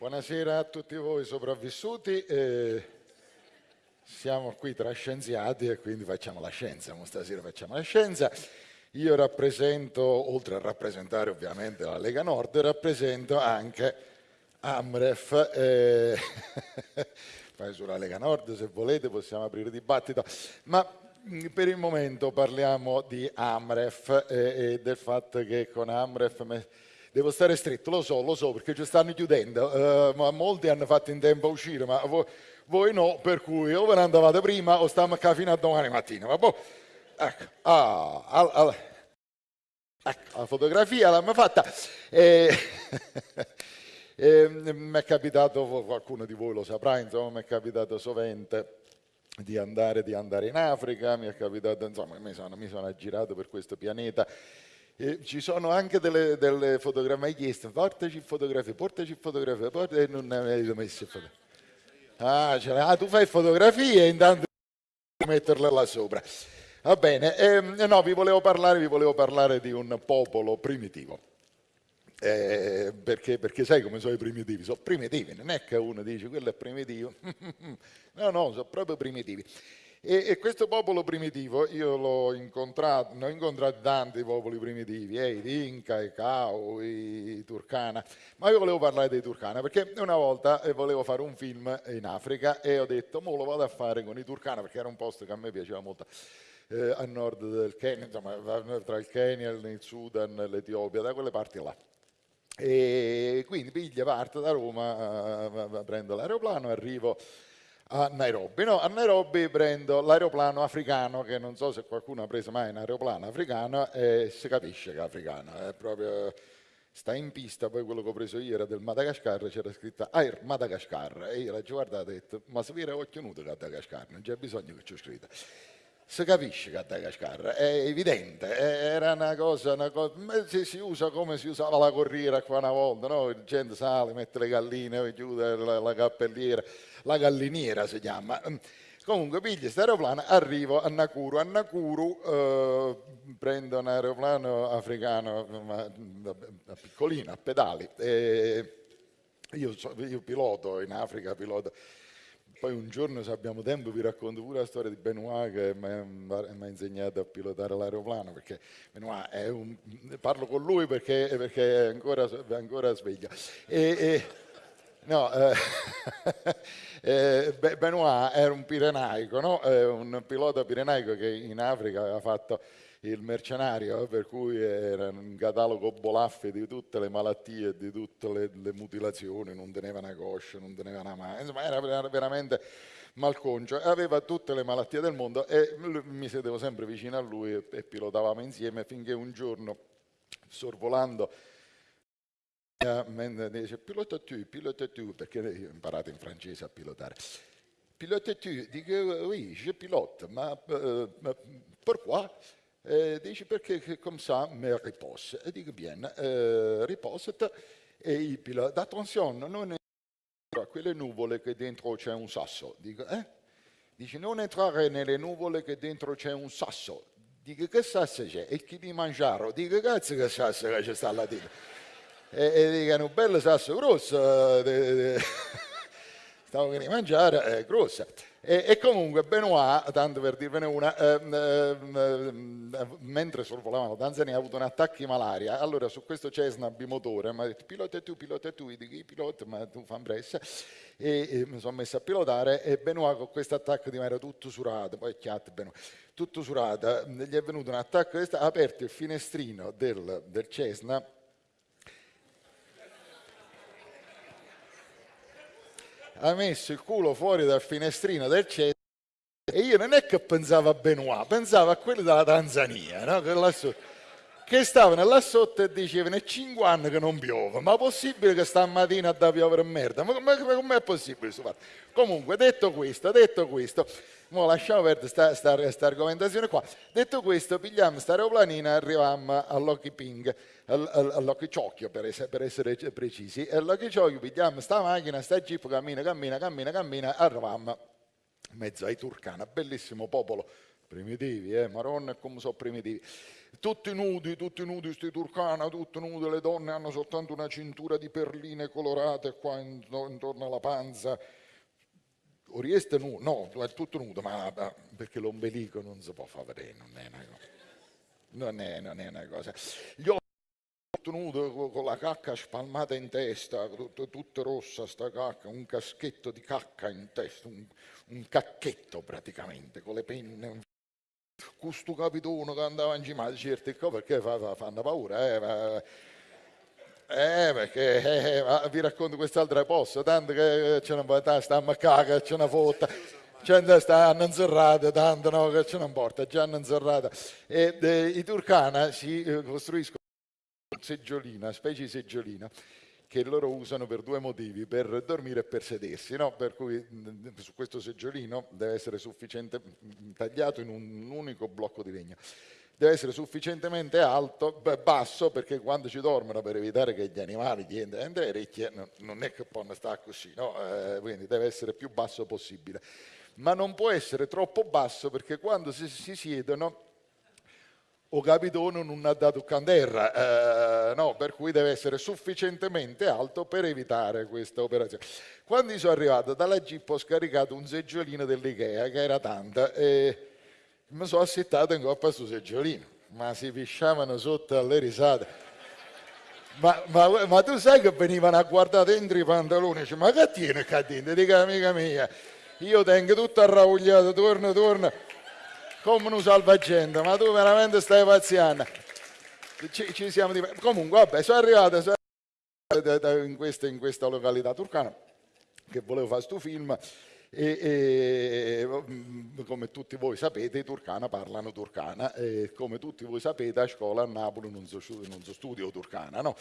Buonasera a tutti voi sopravvissuti. Eh, siamo qui tra scienziati e quindi facciamo la scienza. Stasera facciamo la scienza. Io rappresento, oltre a rappresentare ovviamente la Lega Nord, rappresento anche Amref. Eh, sulla Lega Nord, se volete, possiamo aprire dibattito. Ma per il momento parliamo di Amref e, e del fatto che con Amref devo stare stretto, lo so, lo so, perché ci stanno chiudendo, uh, ma molti hanno fatto in tempo a uscire, ma voi, voi no, per cui o ve ne andavate prima o stiamo qua fino a domani mattina. Ma boh, ecco, ah, al, al, ecco, la fotografia l'abbiamo fatta. E, e, mi è capitato, qualcuno di voi lo saprà, insomma, mi è capitato sovente di andare, di andare in Africa, mi è capitato, insomma, mi sono, mi sono aggirato per questo pianeta e ci sono anche delle, delle fotografie, mi chiesto, portaci fotografie, portaci fotografie, portaci, e non ne avete messo fotografie. Ah, ah, tu fai fotografie intanto metterle là sopra. Va bene, eh, no, vi volevo, parlare, vi volevo parlare di un popolo primitivo. Eh, perché, perché, sai come sono i primitivi? Sono primitivi, non è che uno dice quello è primitivo. no, no, sono proprio primitivi. E, e, questo popolo primitivo, io l'ho incontrato, ne ho incontrato tanti popoli primitivi, eh, i Dinka, i Cao, i Turkana, ma io volevo parlare dei Turkana perché una volta eh, volevo fare un film in Africa e ho detto, mo lo vado a fare con i Turkana perché era un posto che a me piaceva molto. Eh, a nord del Kenya, insomma, tra il Kenya, il Sudan, l'Etiopia, da quelle parti là. E quindi piglia, parte da Roma, eh, prendo l'aeroplano, arrivo a Nairobi. No, a Nairobi prendo l'aeroplano africano, che non so se qualcuno ha preso mai un aeroplano africano, e si capisce che è africano, è proprio sta in pista, poi quello che ho preso io era del Madagascar, c'era scritto Air Madagascar, e io l'ho guardato e ho detto, ma se viene occhio nudo Madagascar, non c'è bisogno che c'è scritto. Si capisce che Madagascar, è evidente, era una cosa, una cosa si, si, usa come si usava la corriera qua una volta, no? Gente sale, mette le galline, chiude la, la cappelliera, la galliniera si chiama. Comunque piglio questo aeroplano, arrivo a Nakuru, a Nakuru eh, prendo un aeroplano africano, ma, piccolino, a pedali. Io, io piloto in Africa, piloto poi un giorno, se abbiamo tempo, vi racconto pure la storia di Benoit che mi ha insegnato a pilotare l'aeroplano, perché Benoit è un... parlo con lui perché, perché è, ancora, ancora sveglio. E, e, no, eh, eh, Benoit era un pirenaico, no? un pilota pirenaico che in Africa aveva fatto il mercenario, per cui era un catalogo bolaffe di tutte le malattie, di tutte le, le mutilazioni, non teneva una coscia, non teneva una mano, insomma era veramente malconcio, aveva tutte le malattie del mondo e mi sedevo sempre vicino a lui e, e pilotavamo insieme finché un giorno, sorvolando, dice pilota tu, pilota tu, perché io ho imparato in francese a pilotare. Pilota tu, dico oui, je pilote, ma, uh, pourquoi? Eh, dice perché come ça me repose. E dico bien, eh, riposate e il pilota, attenzione, non entrare quelle nuvole che dentro c'è un sasso. Dico, eh? Dice non entrare nelle nuvole che dentro c'è un sasso. Dico che sasso c'è? E chi di mangiare? Dico cazzo che sasso che c'è sta là dentro. E, e dico un bello sasso grosso, de, stavo di mangiare, è grossa. E, e, comunque Benoit, tanto per dirvene una, eh, eh, mentre sorvolavano Tanzania ha avuto un attacco di malaria, allora su questo Cessna bimotore mi ha detto pilota tu, pilota tu, dico i pilota, ma tu fa pressa, e, e, mi sono messo a pilotare e Benoit con questo attacco di malaria tutto surato, poi chiatto Benoit, tutto surato, gli è venuto un attacco, ha aperto il finestrino del, del Cessna ha messo il culo fuori dal finestrino del CES e io non è che pensavo a Benoit, pensavo a quelli della Tanzania, no? Che, stavano là sotto e dicevano è 5 anni che non piove, ma è possibile che stamattina da piovere merda? Ma com'è possibile questo fatto? Comunque, detto questo, detto questo, Mo lasciamo perdere questa argomentazione qua. Detto questo, pigliamo questa aeroplanina e arriviamo all'Hockey Ping, all'Hockey Ciocchio per, essere, per essere precisi. E all'Hockey Ciocchio pigliamo questa macchina, questa jeep, cammina, cammina, cammina, cammina, arriviamo in mezzo ai Turcana, bellissimo popolo primitivi, eh, maronna come sono primitivi. Tutti nudi, tutti nudi, sti turcana, tutti nudi, le donne hanno soltanto una cintura di perline colorate qua intorno alla panza. Orieste nudo, no, è tutto nudo, ma, ma perché l'ombelico non si può far vedere, non è una cosa. Non è, non è una cosa. Gli occhi tutto nudo con la cacca spalmata in testa, tutta, tutta rossa sta cacca, un caschetto di cacca in testa, un, un cacchetto praticamente, con le penne questo capitone che andava in cima certi qua perché fa, fa, fanno paura eh, ma, eh perché eh, eh vi racconto quest'altra posta tanto che ne può sta a caga ce ne fotta c'è da stanno inserrate tanto no che ce ne importa già hanno inserrata e de, i turcana si eh, costruiscono seggiolina specie di seggiolina che loro usano per due motivi, per dormire e per sedersi, no? per cui mm, su questo seggiolino deve essere sufficiente mm, tagliato in un unico blocco di legno. Deve essere sufficientemente alto, basso, perché quando ci dormono, per evitare che gli animali gli entrino le orecchie, non è che possono stare così, no? eh, quindi deve essere più basso possibile. Ma non può essere troppo basso perché quando si, si siedono o capitone non ha dato canterra, eh, no, per cui deve essere sufficientemente alto per evitare questa operazione. Quando sono arrivato dalla Jeep ho scaricato un seggiolino dell'Ikea che era tanta e mi sono assettato in coppa su seggiolino, ma si pisciavano sotto alle risate. Ma, ma, ma, tu sai che venivano a guardare dentro i pantaloni, dice, ma che tiene qua dentro? Dico amica mia, io tengo tutto arraugliato, torno, torno come un salvagente, ma tu veramente stai pazziando. Ci, ci siamo di... Comunque, vabbè, sono arrivato, sono arrivato in, questa, in, questa, località turcana che volevo fare questo film e, e, mm, come tutti voi sapete i turcana parlano turcana e come tutti voi sapete a scuola a Napoli non so, non so studio turcana, no?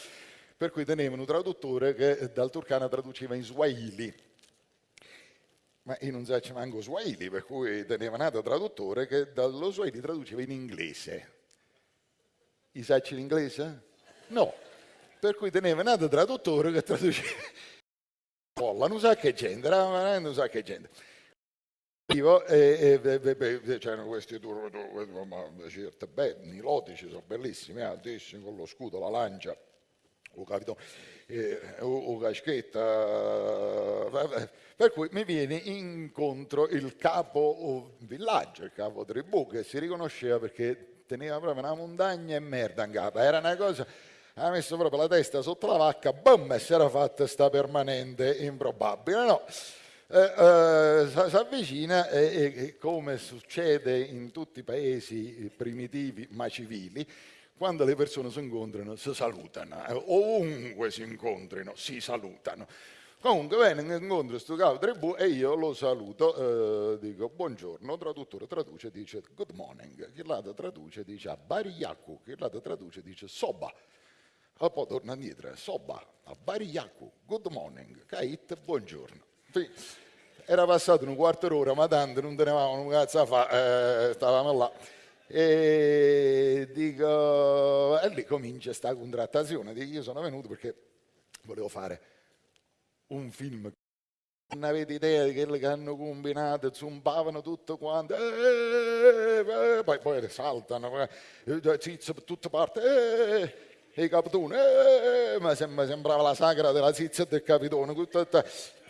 Per cui tenevano un traduttore che dal turcana traduceva in swahili ma io non so manco Swahili, per cui teneva nato traduttore che dallo Swahili traduceva in inglese. I sacci l'inglese? No. Per cui teneva nato traduttore che traduceva. Polla, non sa che gente, non sa che gente. E, c'erano questi turni, ma certo, belli, i lotici sono bellissimi, altissimi, con lo scudo, la lancia, o capito, eh, o, o caschetta, per cui mi viene incontro il capo villaggio, il capo tribù, che si riconosceva perché teneva proprio una montagna e merda in capo. Era una cosa, ha messo proprio la testa sotto la vacca, boom, e si era fatta sta permanente improbabile, no? Eh, eh, si avvicina e, e, come succede in tutti i paesi primitivi ma civili, quando le persone si incontrano si salutano, eh, ovunque si incontrino si salutano. Comunque viene incontro questo capo tribù e io lo saluto, eh, dico buongiorno, traduttore traduce dice good morning, chi l'altro traduce dice bariyaku, chi l'altro traduce dice soba. E poi torna indietro, soba, bariyaku, good morning, kait, buongiorno. Era passato un quarto d'ora, ma tanto non tenevamo un cazzo a fare, eh, stavamo là. E dico, e lì comincia questa contrattazione, dico, io sono venuto perché volevo fare un film. Non avete idea di quello che hanno combinato, zumbavano tutto quanto, eh, eh, poi, poi saltano, eh, zizzo per tutte parti, eh, i capitoni, eh, ma sembrava la sagra della zizza del capitone.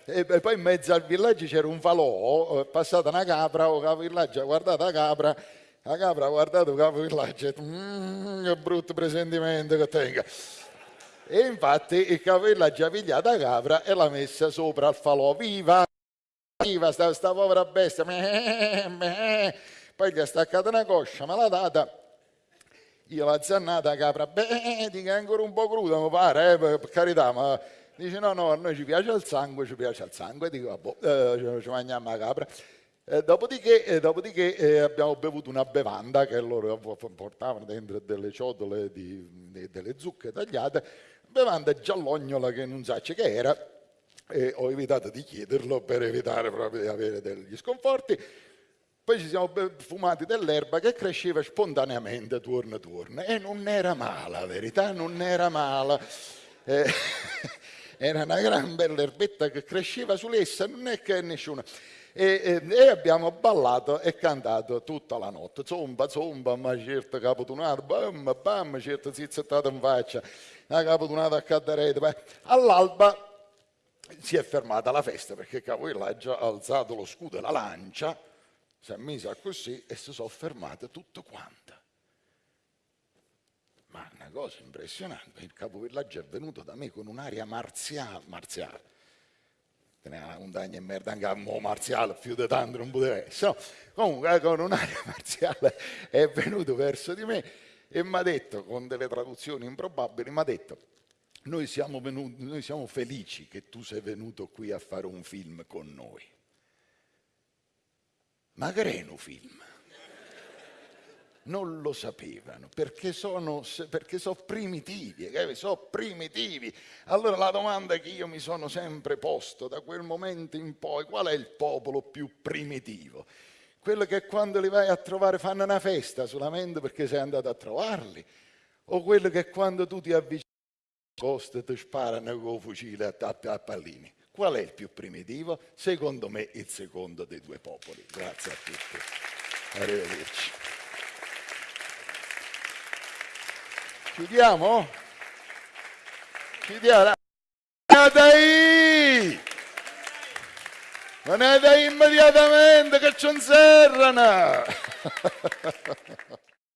E poi in mezzo al villaggio c'era un falò, passata una capra, il capo villaggio ha guardato la capra, la capra ha guardato capo villaggio e ha detto, mmm, che brutto presentimento che tenga. E infatti il capello ha già pigliato la capra e l'ha messa sopra al falò. Viva! Viva sta, sta povera bestia! Poi gli ha staccato una coscia, me l'ha data. Io l'ho zannata la capra, beh, dica ancora un po' cruda, mi pare, eh, per carità, ma dice no, no, a noi ci piace il sangue, ci piace il sangue, dico, vabbè, eh, ci mangiamo la capra. Eh, dopodiché, eh, dopodiché eh, abbiamo bevuto una bevanda che loro portavano dentro delle ciotole di, di, delle zucche tagliate bevanda giallognola che non sa che era e ho evitato di chiederlo per evitare proprio di avere degli sconforti. Poi ci siamo fumati dell'erba che cresceva spontaneamente turno turno e non era male, la verità non era male. Eh, era una gran bella erbetta che cresceva su essa, non è che nessuno. E, e, abbiamo ballato e cantato tutta la notte. Zomba, zomba, ma certo capotunato, bam, bam, certo zizzettato in faccia, una capotunata a cadderete. All'alba si è fermata la festa perché Capovillaggio ha alzato lo scudo e la lancia, si è messa così e si sono fermate tutte quante. Ma una cosa impressionante, il capovillaggio è venuto da me con un'aria marziale, marziale. Teneva una montagna e merda anche a mo marziale, più di tanto non poteva essere. Comunque con un'aria marziale è venuto verso di me e mi ha detto, con delle traduzioni improbabili, mi ha detto noi siamo, venuti, noi siamo felici che tu sei venuto qui a fare un film con noi. Ma Greno film? Non lo sapevano perché sono, perché sono primitivi, sono primitivi. Allora la domanda che io mi sono sempre posto da quel momento in poi, qual è il popolo più primitivo? Quello che quando li vai a trovare fanno una festa solamente perché sei andato a trovarli? O quello che quando tu ti avvicini coste ti sparano con fucile a, a, a pallini. Qual è il più primitivo? Secondo me il secondo dei due popoli. Grazie a tutti. Arrivederci. Chiudiamo? Chiudiamo. Dai! Da immediatamente che ci inserrano!